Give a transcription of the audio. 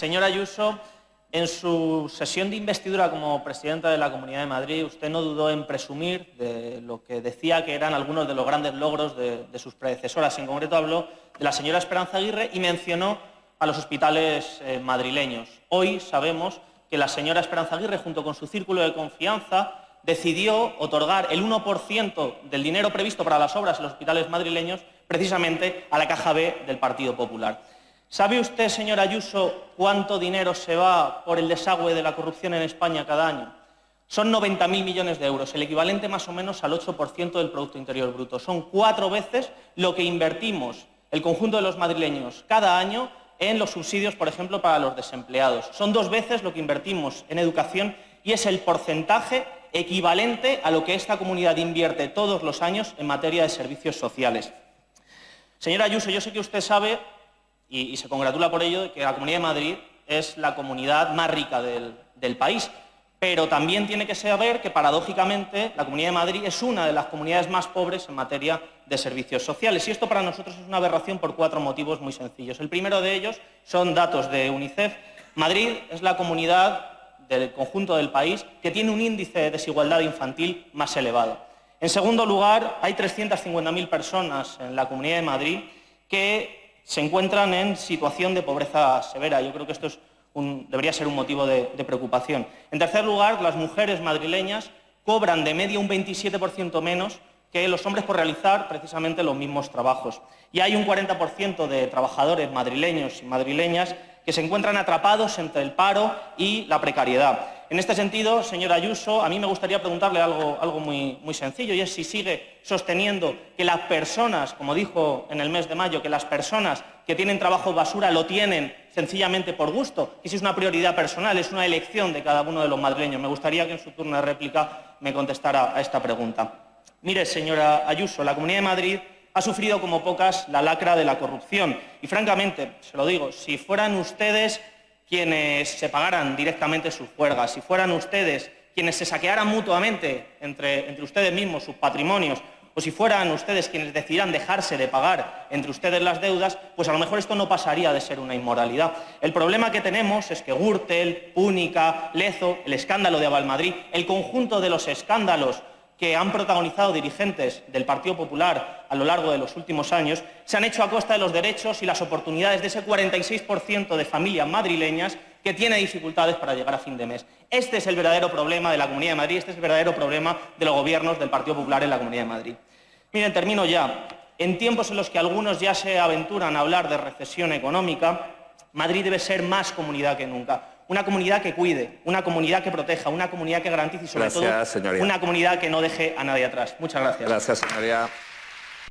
Señora Ayuso, en su sesión de investidura como presidenta de la Comunidad de Madrid, usted no dudó en presumir de lo que decía que eran algunos de los grandes logros de, sus predecesoras. En concreto habló de la señora Esperanza Aguirre y mencionó a los hospitales eh, madrileños. Hoy sabemos que la señora Esperanza Aguirre, junto con su círculo de confianza, decidió otorgar el 1% del dinero previsto para las obras en los hospitales madrileños precisamente a la Caja B del Partido Popular. ¿Sabe usted, señora Ayuso, cuánto dinero se va por el desagüe de la corrupción en España cada año? Son 90.000 millones de euros, el equivalente más o menos al 8% del Producto Interior Bruto. Son cuatro veces lo que invertimos el conjunto de los madrileños cada año en los subsidios, por ejemplo, para los desempleados. Son dos veces lo que invertimos en educación y es el porcentaje equivalente a lo que esta comunidad invierte todos los años en materia de servicios sociales. Señora Ayuso, yo sé que usted sabe y, se congratula por ello de que la Comunidad de Madrid es la comunidad más rica del, país. Pero también tiene que saber que, paradójicamente, la Comunidad de Madrid es una de las comunidades más pobres en materia de servicios sociales. Y esto para nosotros es una aberración por cuatro motivos muy sencillos. El primero de ellos son datos de UNICEF. Madrid es la comunidad del conjunto del país que tiene un índice de desigualdad infantil más elevado. En segundo lugar, hay 350.000 personas en la Comunidad de Madrid que se encuentran en situación de pobreza severa. Yo creo que esto debería ser un motivo de, preocupación. En tercer lugar, las mujeres madrileñas cobran de media un 27% menos que los hombres por realizar precisamente los mismos trabajos. Y hay un 40% de trabajadores madrileños y madrileñas que se encuentran atrapados entre el paro y la precariedad. En este sentido, señora Ayuso, a mí me gustaría preguntarle algo, algo muy, muy, sencillo, y es si sigue sosteniendo que las personas, como dijo en el mes de mayo, que las personas que tienen trabajo basura lo tienen sencillamente por gusto, y si es una prioridad personal, es una elección de cada uno de los madrileños. Me gustaría que en su turno de réplica me contestara a esta pregunta. Mire, señora Ayuso, la Comunidad de Madrid ha sufrido como pocas la lacra de la corrupción. Y francamente, se lo digo, si fueran ustedes quienes se pagaran directamente sus juergas, si fueran ustedes quienes se saquearan mutuamente entre, entre ustedes mismos sus patrimonios, o si fueran ustedes quienes decidieran dejarse de pagar entre ustedes las deudas, pues a lo mejor esto no pasaría de ser una inmoralidad. El problema que tenemos es que Gürtel, Púnica, Lezo, el escándalo de Avalmadrid, el conjunto de los escándalos que han protagonizado dirigentes del Partido Popular a lo largo de los últimos años se han hecho a costa de los derechos y las oportunidades de ese 46% de familias madrileñas que tiene dificultades para llegar a fin de mes. Este es el verdadero problema de la Comunidad de Madrid, este es el verdadero problema de los gobiernos del Partido Popular en la Comunidad de Madrid. Miren, termino ya. En tiempos en los que algunos ya se aventuran a hablar de recesión económica, Madrid debe ser más comunidad que nunca una comunidad que cuide, una comunidad que proteja, una comunidad que garantice y sobre todo una comunidad que no deje a nadie atrás. Muchas gracias. Gracias, señoría.